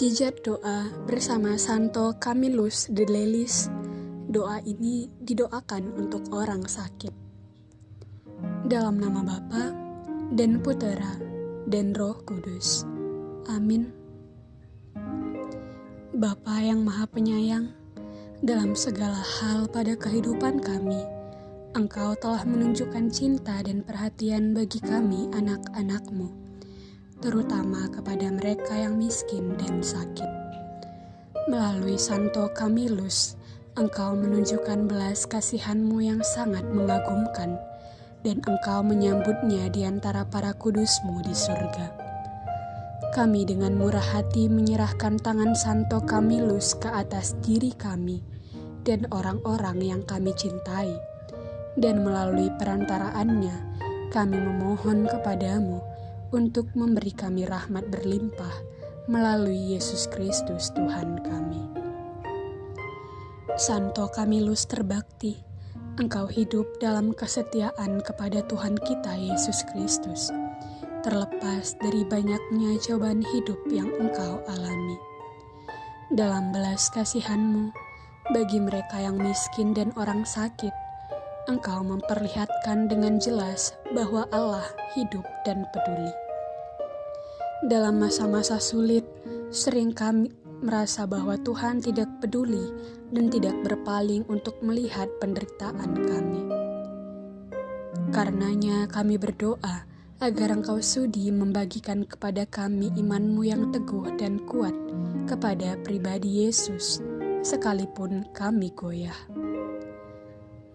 Mujizat doa bersama Santo Camillus de Lelis. Doa ini didoakan untuk orang sakit. Dalam nama Bapa dan Putera dan Roh Kudus. Amin. Bapa yang Maha Penyayang, dalam segala hal pada kehidupan kami, Engkau telah menunjukkan cinta dan perhatian bagi kami anak-anakmu terutama kepada mereka yang miskin dan sakit. Melalui Santo Camillus, engkau menunjukkan belas kasihanmu yang sangat mengagumkan, dan engkau menyambutnya di antara para kudusmu di surga. Kami dengan murah hati menyerahkan tangan Santo Camillus ke atas diri kami dan orang-orang yang kami cintai, dan melalui perantaraannya kami memohon kepadamu untuk memberi kami rahmat berlimpah melalui Yesus Kristus Tuhan kami. Santo Camillus terbakti, engkau hidup dalam kesetiaan kepada Tuhan kita Yesus Kristus, terlepas dari banyaknya cobaan hidup yang engkau alami. Dalam belas kasihanmu, bagi mereka yang miskin dan orang sakit, engkau memperlihatkan dengan jelas bahwa Allah hidup dan peduli. Dalam masa-masa sulit, sering kami merasa bahwa Tuhan tidak peduli dan tidak berpaling untuk melihat penderitaan kami. Karenanya kami berdoa agar Engkau sudi membagikan kepada kami imanmu yang teguh dan kuat kepada pribadi Yesus, sekalipun kami goyah.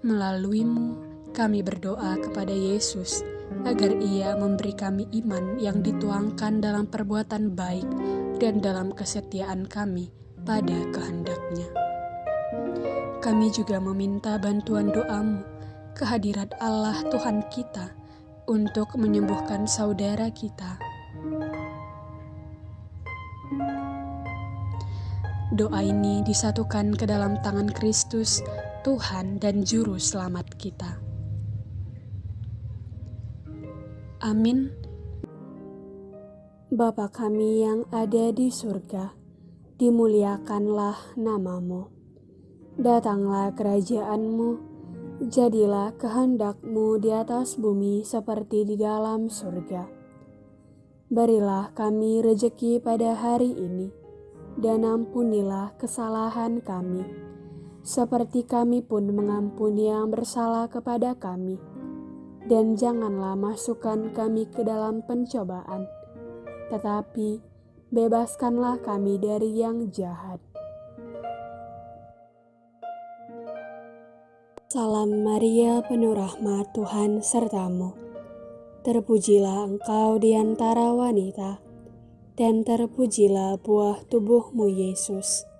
Melaluimu, kami berdoa kepada Yesus agar ia memberi kami iman yang dituangkan dalam perbuatan baik dan dalam kesetiaan kami pada kehendaknya. Kami juga meminta bantuan doamu, kehadirat Allah Tuhan kita, untuk menyembuhkan saudara kita. Doa ini disatukan ke dalam tangan Kristus Tuhan dan Juru Selamat kita. Amin. Bapa kami yang ada di surga, dimuliakanlah namamu. Datanglah kerajaanmu, jadilah kehendakmu di atas bumi seperti di dalam surga. Berilah kami rejeki pada hari ini, dan ampunilah kesalahan kami seperti kami pun mengampuni yang bersalah kepada kami. Dan janganlah masukkan kami ke dalam pencobaan, tetapi bebaskanlah kami dari yang jahat. Salam Maria, penuh rahmat Tuhan sertamu. Terpujilah engkau di antara wanita, dan terpujilah buah tubuhmu Yesus.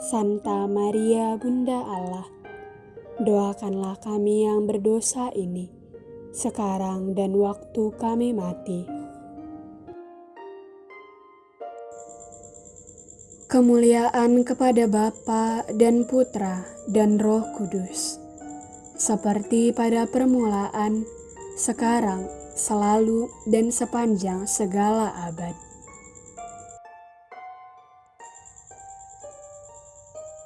Santa Maria Bunda Allah, doakanlah kami yang berdosa ini, sekarang dan waktu kami mati. Kemuliaan kepada Bapa dan Putra dan Roh Kudus, seperti pada permulaan, sekarang, selalu, dan sepanjang segala abad.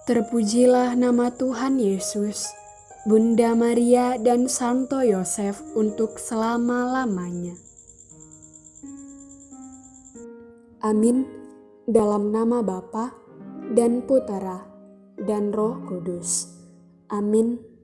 Terpujilah nama Tuhan Yesus, Bunda Maria dan Santo Yosef untuk selama-lamanya. Amin. Dalam nama Bapa dan Putera dan Roh Kudus. Amin.